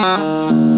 Música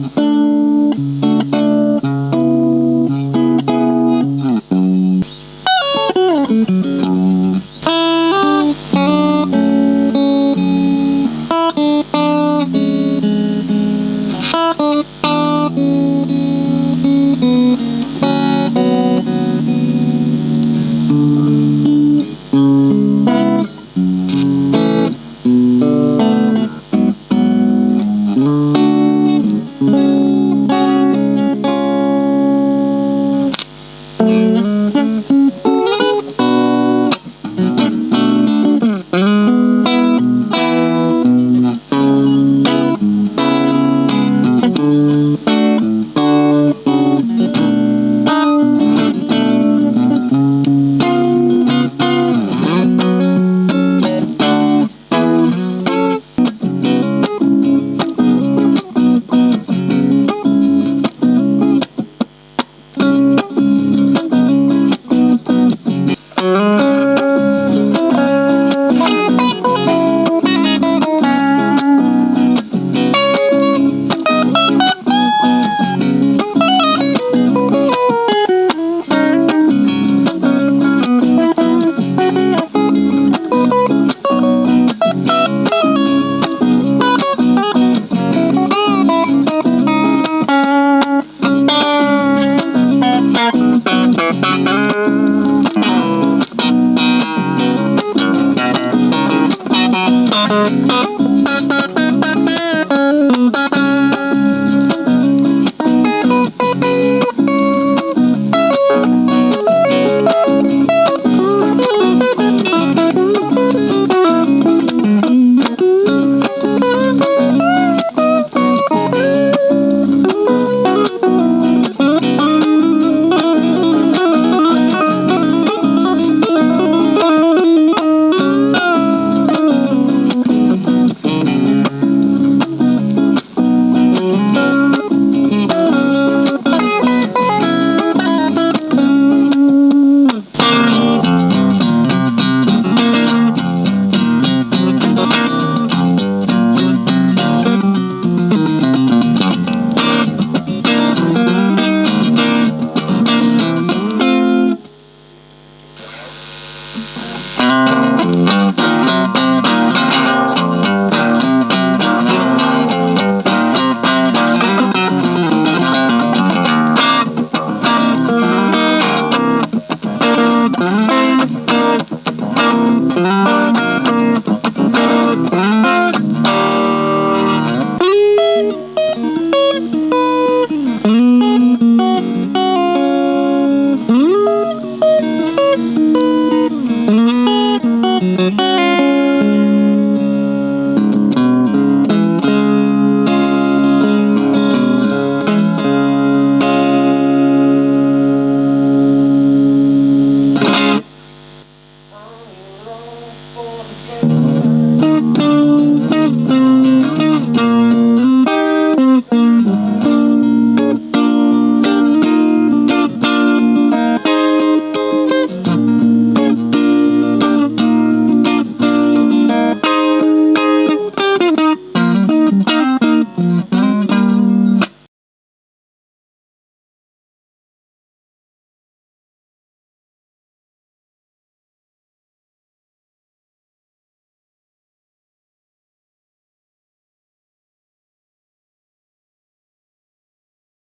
Thank